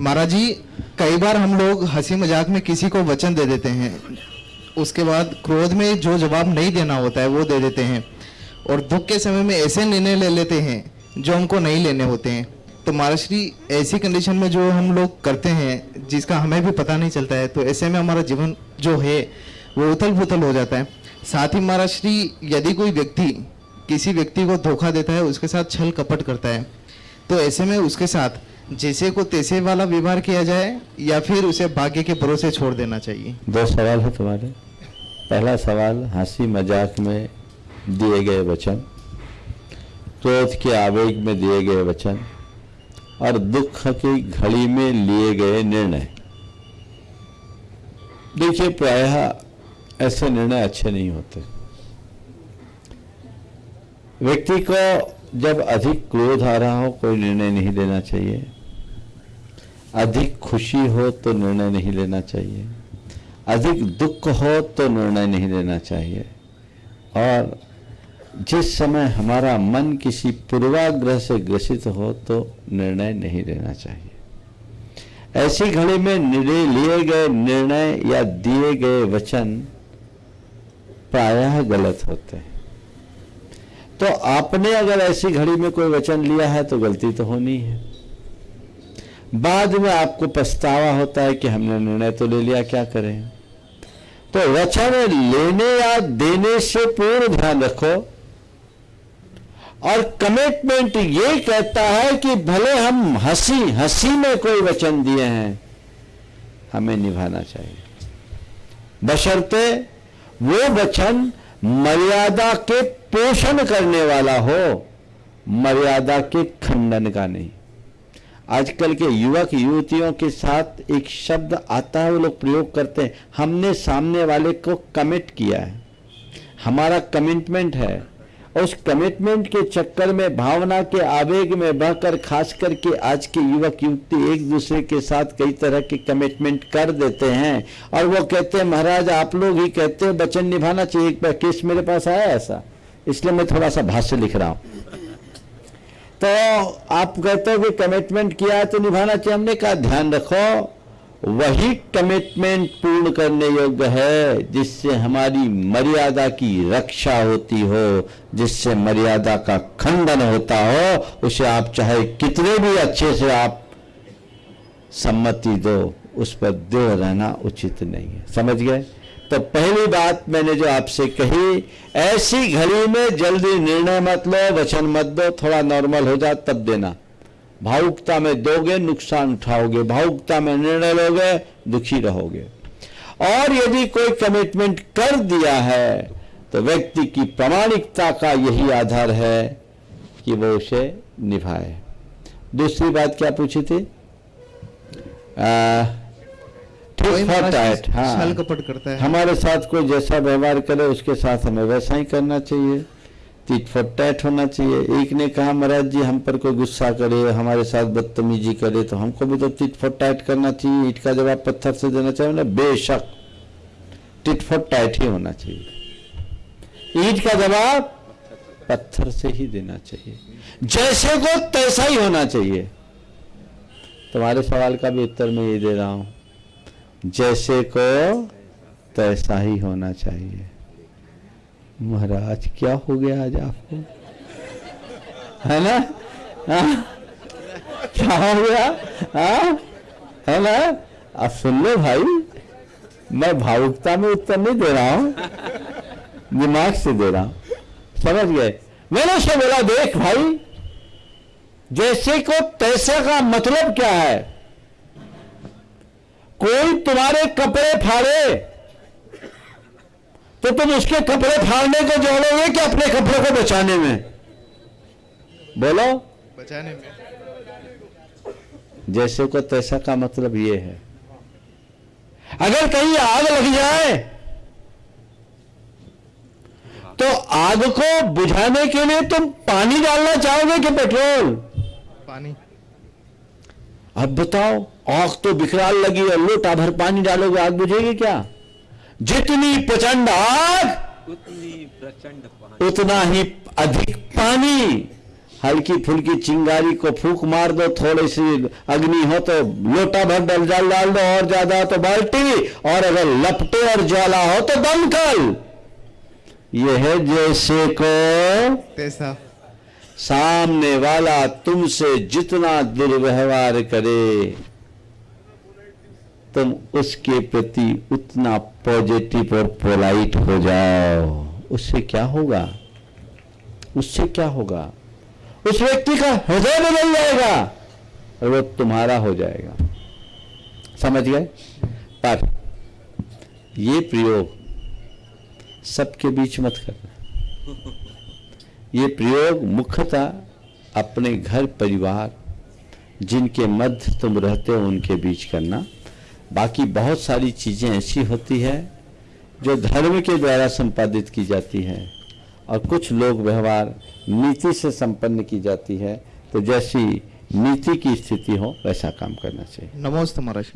महाराज जी, कई बार हम लोग हँसी मज़ाक में किसी को वचन दे देते हैं। उसके बाद क्रोध में जो जवाब नहीं देना होता है, वो दे देते हैं। और दुख के समय में ऐसे निर्णय ले लेते हैं, जो हमको नहीं लेने होते हैं। तो महाराज श्री ऐसी कंडीशन में जो हम लोग करते हैं, जिसका हमें भी पता नहीं चलता है तो ऐसे में हमारा जीवन जो है, वो उथल पुथल हो जाता है। साथ ही महाराज श्री यदि कोई व्यक्ति, किसी व्यक्ति को धोखा देता है, उसके साथ छल कपट करता है। तो ऐसे में उसके साथ जैसे को तैसे वाला व्यवहार किया जाए या फिर उसे भाग्य के भरोसे छोड़ देना चाहिए? दो सवाल है तुम्हारे। पहला सवाल, हँसी मज़ाक में दिए गए वचन, क्रोध के आवेग में दिए गए वचन, और दुख की घड़ी में लिए गए निर्णय। देखिए, प्रायः ऐसे निर्णय अच्छे नहीं होते। व्यक्ति को जब अधिक क्रोध आ रहा हो, कोई निर्णय नहीं लेना चाहिए। अधिक खुशी हो तो निर्णय नहीं लेना चाहिए। अधिक दुख हो तो निर्णय नहीं लेना चाहिए। और जिस समय हमारा मन किसी पूर्वाग्रह से ग्रसित हो तो निर्णय नहीं लेना चाहिए। ऐसी घड़ी में निर्णय लिए गए निर्णय या दिए गए वचन प्रायः गलत होते हैं। तो आपने अगर ऐसी घड़ी में कोई वचन लिया है तो गलती तो होनी है। बाद में आपको पछतावा होता है कि हमने निर्णय तो ले लिया, क्या करें? तो वचन लेने या देने से पूर्ण ध्यान रखो। और कमिटमेंट ये कहता है कि भले हम हँसी हँसी में कोई वचन दिए हैं, हमें निभाना चाहिए। बशर्ते वो वचन मर्यादा के पोषण करने वाला हो, मर्यादा के खंडन का नहीं। आजकल के युवक युवतियों के साथ एक शब्द आता है, वो लोग प्रयोग करते हैं, हमने सामने वाले को कमिट किया है। हमारा कमिटमेंट है। उस कमिटमेंट के चक्कर में, भावना के आवेग में बहकर, खास करके आज के युवक युवती एक दूसरे के साथ कई तरह के कमिटमेंट कर देते हैं। और वो कहते हैं, महाराज, आप लोग ही कहते हैं, वचन निभाना चाहिए, एक केस मेरे पास आया ऐसा? इसलिए मैं थोड़ा सा भाष्य लिख रहा हूँ। तो आप कहते हो कि कमिटमेंट किया तो निभाना चाहिए। हमने कहा, ध्यान रखो, वही कमिटमेंट पूर्ण करने योग्य है जिससे हमारी मर्यादा की रक्षा होती हो, जिससे मर्यादा का खंडन होता हो, उसे आप चाहे कितने भी अच्छे से आप सम्मति दो, उस पर दो रहना उचित नहीं है। समझ गए? तो पहली बात मैंने जो आपसे कही, ऐसी घड़ी में जल्दी निर्णय मत लो, वचन मत दो, थोड़ा नॉर्मल हो जाए तब देना। भावुकता में दोगे, नुकसान उठाओगे। भावुकता में निर्णय लोगे, दुखी रहोगे। और यदि कोई कमिटमेंट कर दिया है तो व्यक्ति की प्रामाणिकता का यही आधार है कि वो उसे निभाए। दूसरी बात क्या पूछी थी? कोई हाँ। कपट करता है। हमारे साथ कोई जैसा व्यवहार करे उसके साथ हमें वैसा ही करना चाहिए। टिट फॉर टैट होना चाहिए। एक ने कहा महाराज जी हम पर कोई गुस्सा करे हमारे साथ बदतमीजी करे तो हमको भी तो टिट फॉर टैट करना चाहिए। ईट का जवाब पत्थर से देना चाहिए ना बेशक टिट फॉर टैट ही होना चाहिए। ईट का जवाब पत्थर से ही देना चाहिए। जैसे को तैसा ही होना चाहिए। तुम्हारे सवाल का भी उत्तर मैं ये दे रहा हूँ। जैसे को, तैसा ही होना चाहिए। महाराज, क्या हो गया आज आपको? है ना? हाँ? क्या हो गया? हाँ? है ना? आप सुन लो भाई, मैं भावुकता में उत्तर नहीं दे रहा हूँ, दिमाग से दे रहा हूँ। समझ गए? मैंने उसे बोला, देख भाई, जैसे को तैसे का मतलब क्या है? कोई तुम्हारे कपड़े फाड़े तो तुम उसके कपड़े फाड़ने को जोड़ोगे कि अपने कपड़े को बचाने में? बोलो। बचाने में। जैसे को तैसा का मतलब ये है। अगर कहीं आग लग जाए तो आग को बुझाने के लिए तुम पानी डालना चाहोगे कि पेट्रोल? पानी। अब बताओ आग तो बिखराल लगी और लोटा भर पानी डालोगे आग बुझेगी क्या? जितनी प्रचंड आग उतनी प्रचंड उतना ही अधिक पानी। हल्की फुल्की चिंगारी को फूक मार दो थोड़ी सी अग्नि हो तो लोटा भर डल डाल डाल दो और ज़्यादा हो तो बाल्टी और अगर लपटे और ज्वाला हो तो दमकल। यह है जैसे को तैसा। सामने वाला तुमसे जितना दुर्व्यवहार करे, तुम उसके प्रति उतना पॉजिटिव और पोलाइट हो जाओ। उससे क्या होगा? उससे क्या होगा? उस व्यक्ति का हृदय बदल जाएगा और वो तुम्हारा हो जाएगा। समझ गए? पर ये प्रयोग सबके बीच मत करना। ये प्रयोग मुख्यतः अपने घर परिवार, जिनके मध्य तुम रहते हो, उनके बीच करना। बाकी बहुत सारी चीज़ें ऐसी होती है, जो धर्म के द्वारा संपादित की जाती है, और कुछ लोग व्यवहार नीति से संपन्न की जाती है तो जैसी नीति की स्थिति हो, वैसा काम करना चाहिए। नमोस्तु महाराज।